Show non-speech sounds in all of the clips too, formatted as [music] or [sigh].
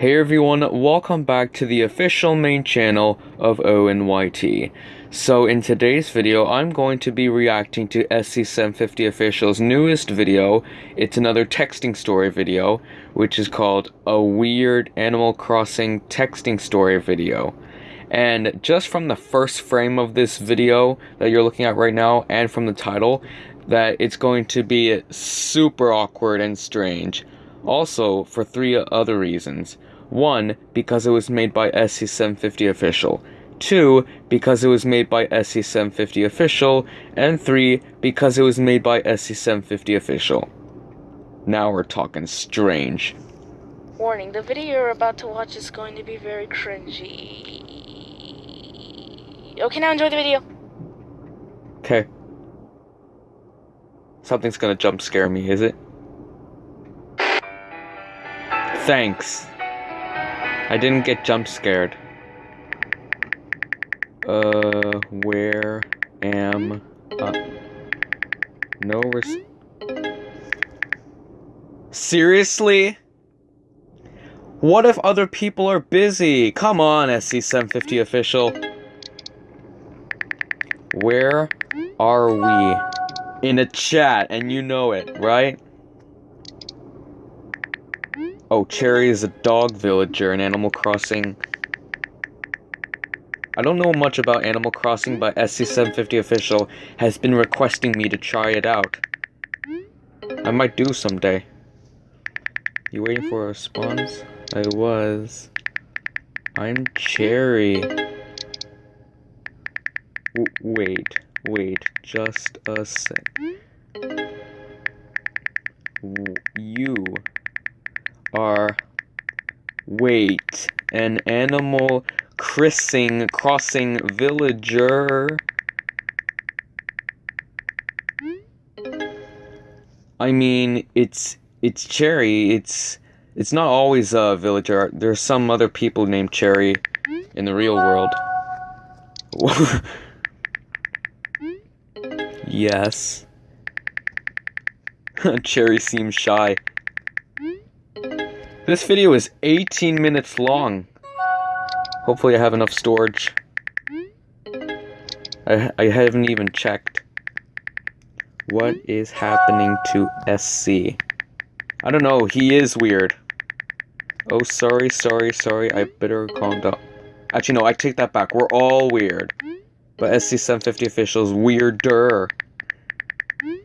Hey everyone, welcome back to the official main channel of ONYT. So in today's video, I'm going to be reacting to SC750 Official's newest video. It's another texting story video, which is called A Weird Animal Crossing Texting Story Video. And just from the first frame of this video that you're looking at right now, and from the title, that it's going to be super awkward and strange. Also, for three other reasons. One, because it was made by SC750 Official. Two, because it was made by SC750 Official. And three, because it was made by SC750 Official. Now we're talking strange. Warning, the video you're about to watch is going to be very cringy. Okay, now enjoy the video. Okay. Something's gonna jump scare me, is it? Thanks. I didn't get jump scared. Uh, where am I? No res- Seriously? What if other people are busy? Come on, SC750 official. Where are we? In a chat, and you know it, right? Oh, Cherry is a dog villager in Animal Crossing. I don't know much about Animal Crossing, but SC750 Official has been requesting me to try it out. I might do someday. You waiting for a response? I was. I'm Cherry. W wait, wait, just a sec. W you are wait an animal crossing crossing villager. I mean it's it's Cherry it's it's not always a villager. There's some other people named Cherry in the real world. [laughs] Yes. [laughs] Cherry seems shy this video is 18 minutes long. Hopefully I have enough storage. I, I haven't even checked. What is happening to SC? I don't know, he is weird. Oh, sorry, sorry, sorry, I better calm down. Actually, no, I take that back. We're all weird. But SC750 officials weirder.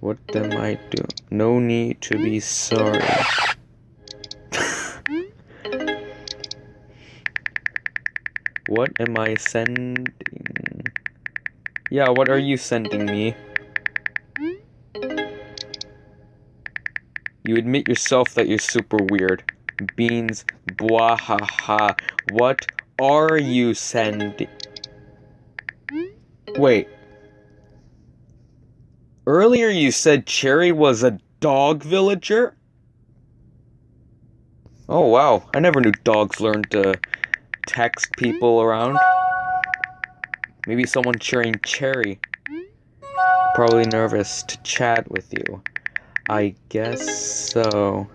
What am I doing? No need to be sorry. What am I sending? Yeah, what are you sending me? You admit yourself that you're super weird. Beans, bwahaha. What are you sending? Wait. Earlier you said Cherry was a dog villager? Oh wow, I never knew dogs learned to text people around. Maybe someone cheering Cherry. Probably nervous to chat with you. I guess so.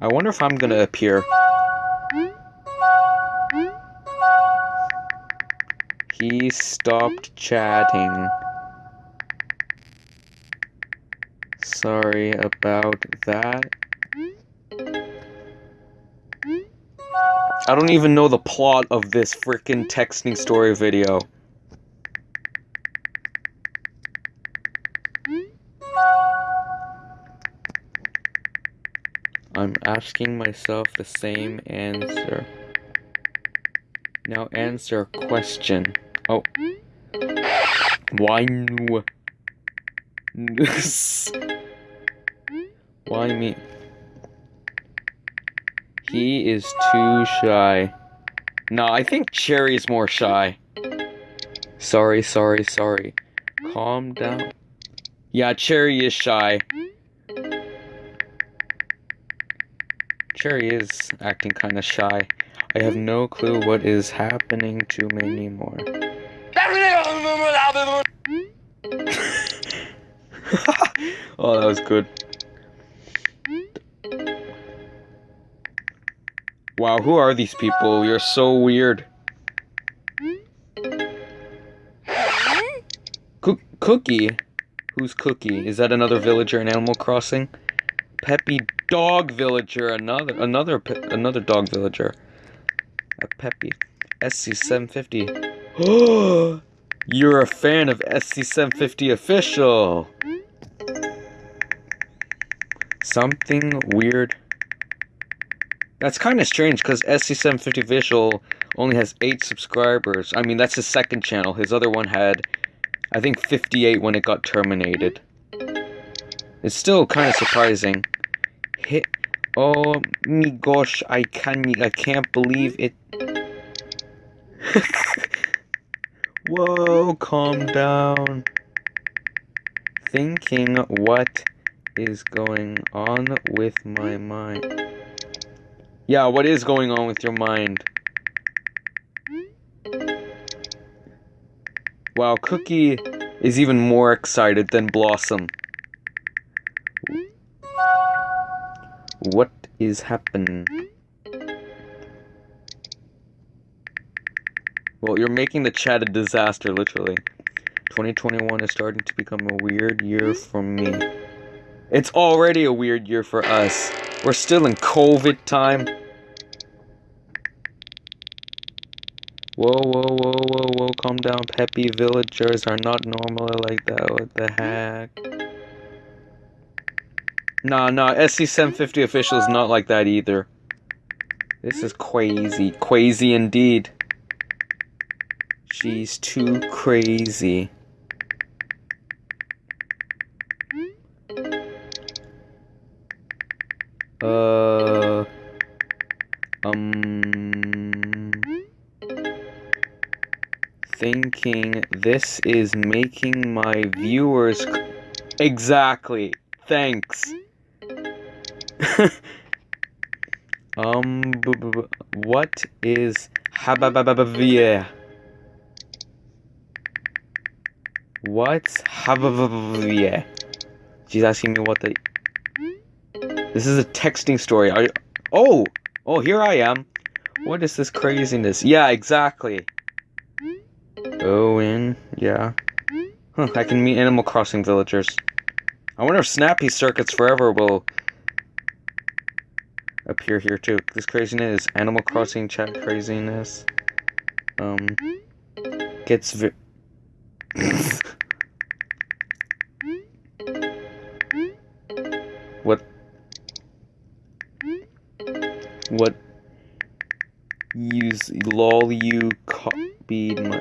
I wonder if I'm gonna appear. He stopped chatting. Sorry about that. I don't even know the plot of this freaking texting story video. I'm asking myself the same answer. Now answer question. Oh. Why? [laughs] Why me? He is too shy. No, I think Cherry's more shy. Sorry, sorry, sorry. Calm down. Yeah, Cherry is shy. Cherry is acting kind of shy. I have no clue what is happening to me anymore. [laughs] oh, that was good. Wow, who are these people? You're so weird. Cook Cookie? Who's Cookie? Is that another villager in Animal Crossing? Peppy Dog Villager, another another another dog villager. A Peppy. SC750. Oh, [gasps] you're a fan of SC750 official. Something weird. That's kind of strange because SC750 Official only has 8 subscribers. I mean, that's his second channel. His other one had, I think, 58 when it got terminated. It's still kind of surprising. Hit. Oh my gosh, I can't, I can't believe it. [laughs] Whoa, calm down. Thinking what is going on with my mind. Yeah, what is going on with your mind? Wow, Cookie is even more excited than Blossom. What is happening? Well, you're making the chat a disaster, literally. 2021 is starting to become a weird year for me. It's already a weird year for us. We're still in COVID time. Whoa, whoa, whoa, whoa, whoa, calm down. Peppy villagers are not normally like that. What the heck? Nah, nah, SC750 official is not like that either. This is crazy. Crazy indeed. She's too crazy. Uh... Um... Thinking this is making my viewers... Exactly. Thanks. [laughs] um, what is habababavia? What's hababavia? She's asking me what the. This is a texting story. Oh, oh, here I am. What is this craziness? Yeah, exactly. Owen, yeah. Huh, I can meet Animal Crossing villagers. I wonder if Snappy Circuits Forever will appear here too. This craziness, Animal Crossing chat craziness, um, gets [laughs] What? Use lol you copied my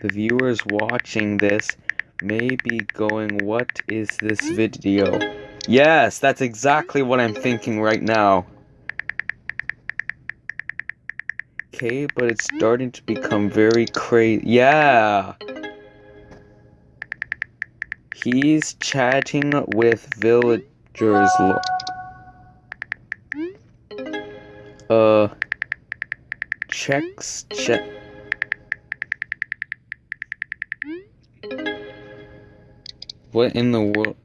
The viewers watching this may be going, what is this video? Yes, that's exactly what I'm thinking right now. Okay, but it's starting to become very crazy. Yeah! He's chatting with villagers. Uh, checks, check. What in the world?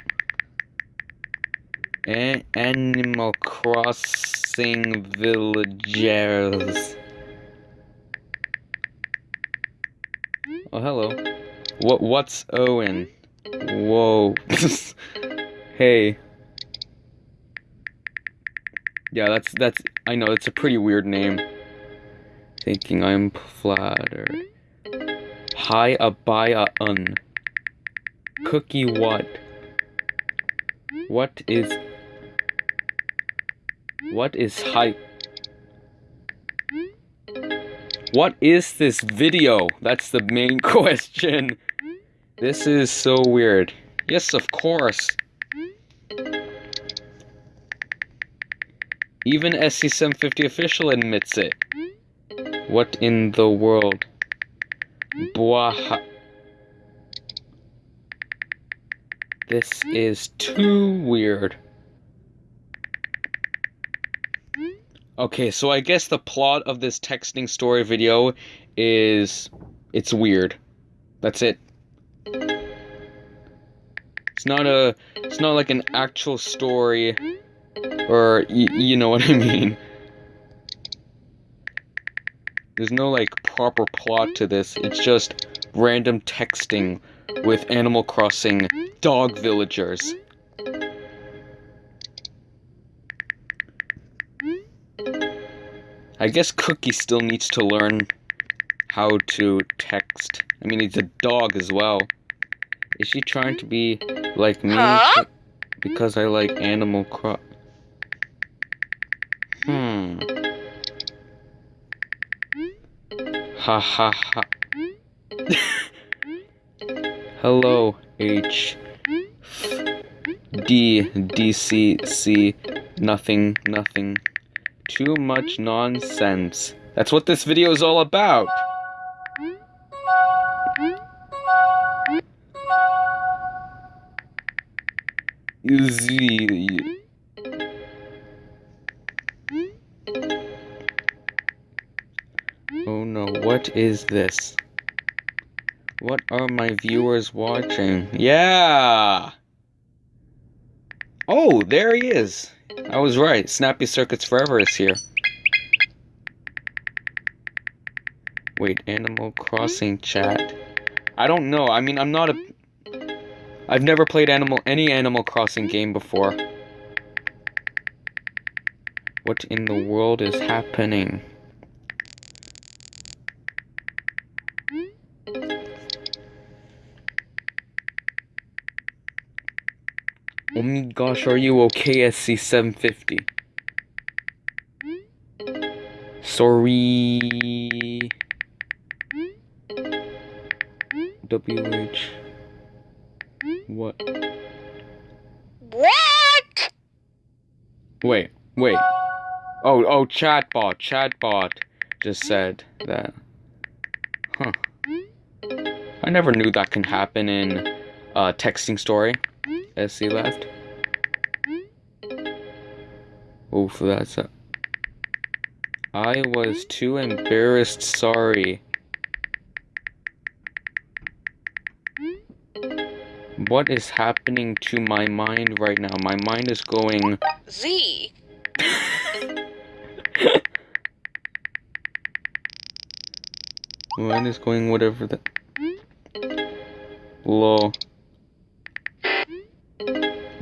A Animal Crossing villagers. Oh, hello. What? What's Owen? Whoa. [laughs] hey. Yeah, that's that's. I know it's a pretty weird name. Thinking I'm flattered. Hi, abaya un. Cookie what? What is... What is hype? What is this video? That's the main [laughs] question. This is so weird. Yes, of course. Even SC750 official admits it. What in the world? Blah. This is too weird. Okay, so I guess the plot of this texting story video is it's weird. That's it. It's not a it's not like an actual story Or, you know what I mean. There's no, like, proper plot to this. It's just random texting with Animal Crossing dog villagers. I guess Cookie still needs to learn how to text. I mean, he's a dog as well. Is she trying to be like me? Huh? Because I like Animal Cross. Hmm. Ha ha ha. [laughs] Hello, H. D. D. C. C. Nothing. Nothing. Too much nonsense. That's what this video is all about. Z. No, what is this? What are my viewers watching? Yeah! Oh, there he is! I was right. Snappy Circuits Forever is here. Wait, Animal Crossing chat. I don't know. I mean, I'm not a... I've never played Animal any Animal Crossing game before. What in the world is happening? Gosh, are you okay, SC750? Sorry. WH. What? What? Wait, wait. Oh, oh, chatbot, chatbot just said that. Huh. I never knew that can happen in uh, texting story. SC left. Oof, that's a... I was too embarrassed, sorry. What is happening to my mind right now? My mind is going... Z. [laughs] Mine is going whatever the... Lol.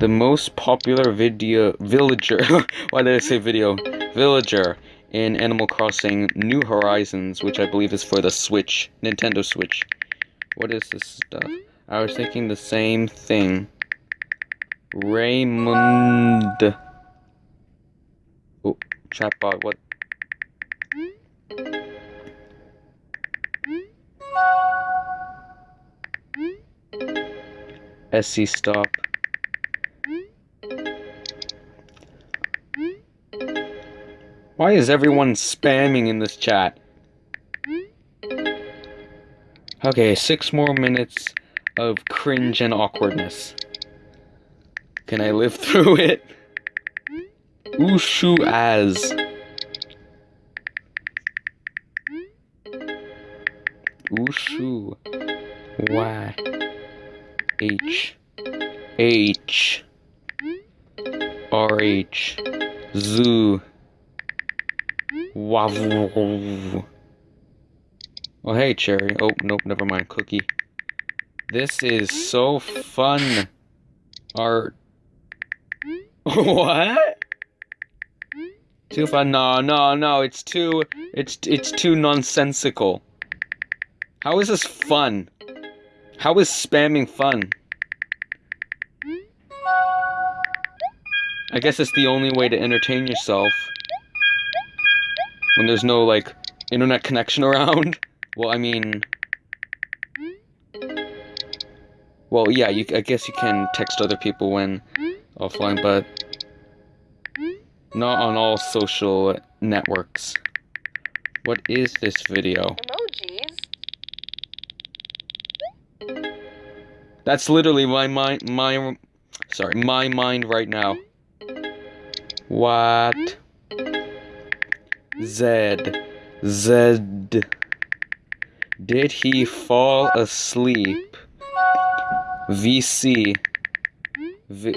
The most popular video... Villager... [laughs] Why did I say video? Villager in Animal Crossing New Horizons, which I believe is for the Switch, Nintendo Switch. What is this stuff? I was thinking the same thing. Raymond. Oh, chatbot, what? SC stop. Why is everyone spamming in this chat? Okay, six more minutes of cringe and awkwardness. Can I live [laughs] through it? Ushu as. Ushu. Y. H. H. R. H. Zoo. Wavu. Oh, hey, Cherry. Oh, nope, never mind. Cookie. This is so fun. Art. [laughs] what? Too fun? No, no, no. It's too. It's it's too nonsensical. How is this fun? How is spamming fun? I guess it's the only way to entertain yourself when there's no like internet connection [laughs] around. Well, I mean, well, yeah, you, I guess you can text other people when offline, but not on all social networks. What is this video? Emojis. That's literally my mind, my, sorry, my mind right now. What? Z. Z. Did he fall asleep? VC. V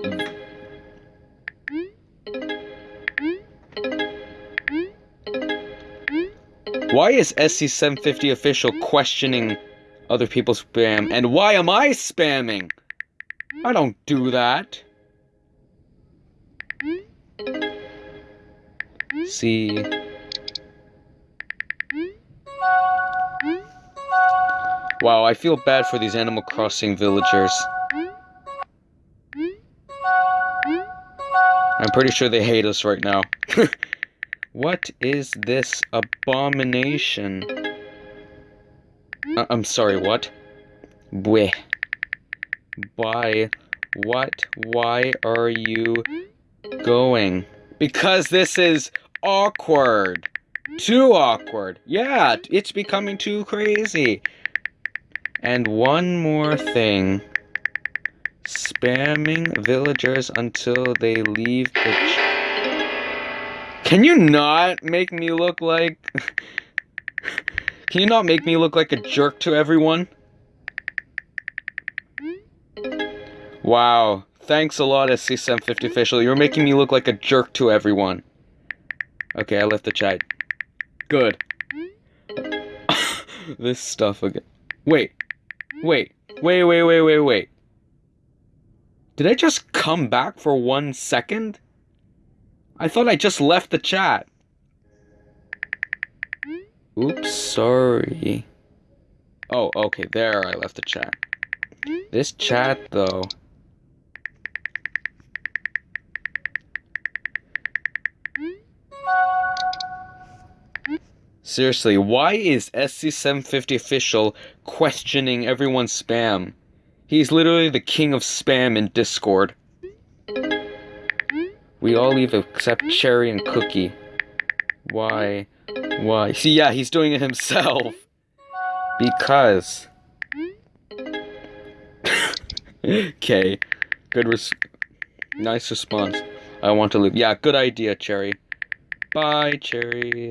Why is SC750 official questioning other people's spam? And why am I spamming? I don't do that. See. Wow, I feel bad for these Animal Crossing villagers. I'm pretty sure they hate us right now. [laughs] what is this abomination? Uh, I'm sorry, what? Bleh. Why? What? Why are you going? Because this is awkward. Too awkward. Yeah, it's becoming too crazy. And one more thing. Spamming villagers until they leave the... Can you not make me look like... [laughs] Can you not make me look like a jerk to everyone? Wow. Thanks a lot, SC750 official. You're making me look like a jerk to everyone. Okay, I left the chat. Good. [laughs] this stuff again. Wait. Wait. Wait, wait, wait, wait, wait. Did I just come back for one second? I thought I just left the chat. Oops, sorry. Oh, okay, there I left the chat. This chat, though. Seriously, why is SC750 official questioning everyone's spam? He's literally the king of spam in Discord. We all leave except Cherry and Cookie. Why? Why? See, yeah, he's doing it himself. Because. [laughs] okay. Good res- Nice response. I want to leave. Yeah, good idea, Cherry. Bye, Cherry.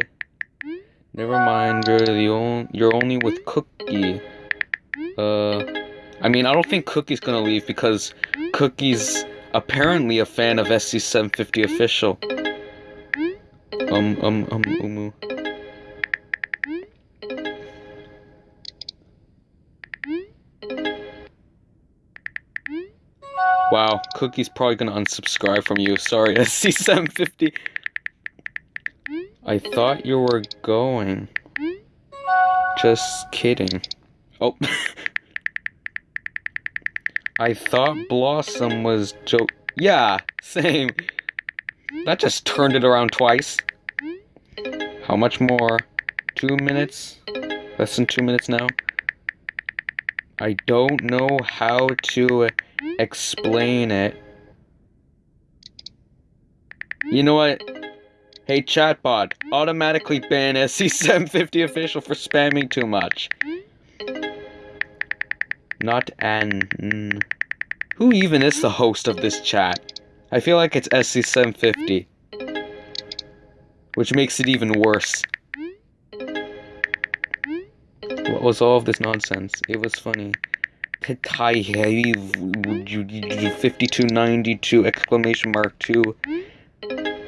Never mind, you're the only- you're only with Cookie. Uh... I mean, I don't think Cookie's gonna leave because Cookie's apparently a fan of SC750 official. Um, um, um, umu. Wow, Cookie's probably gonna unsubscribe from you. Sorry, [laughs] SC750. I thought you were going. Just kidding. Oh. [laughs] I thought Blossom was joke. Yeah, same. That just turned it around twice. How much more? Two minutes? Less than two minutes now? I don't know how to explain it. You know what? Hey chatbot, automatically ban SC750 official for spamming too much. Not an. Mm. Who even is the host of this chat? I feel like it's SC750. Which makes it even worse. What was all of this nonsense? It was funny. 5292 exclamation mark 2.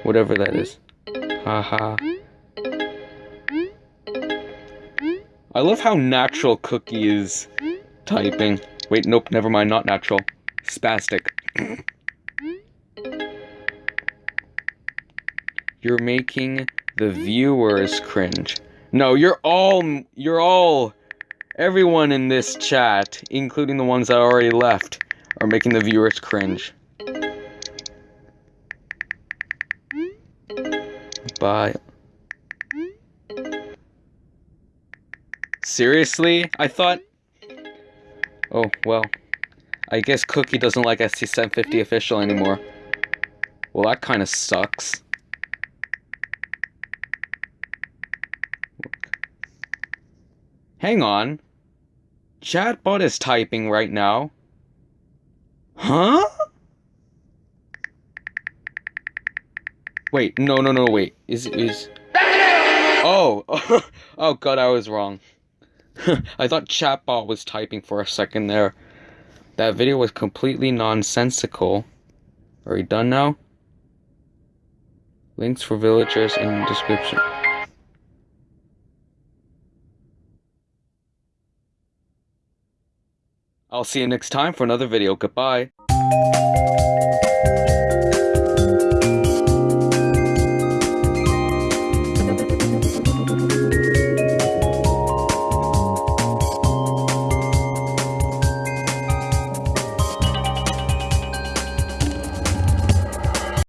Whatever that is. I love how natural Cookie is typing. Wait, nope, never mind, not natural. Spastic. You're making the viewers cringe. No, you're all, you're all, everyone in this chat, including the ones that already left, are making the viewers cringe. Seriously? I thought... Oh, well. I guess Cookie doesn't like SC750 official anymore. Well, that kind of sucks. Hang on. Chatbot is typing right now. Huh? Wait, no, no, no, wait. Is is? Oh, [laughs] oh God, I was wrong. [laughs] I thought chatbot was typing for a second there. That video was completely nonsensical. Are we done now? Links for villagers in description. I'll see you next time for another video. Goodbye.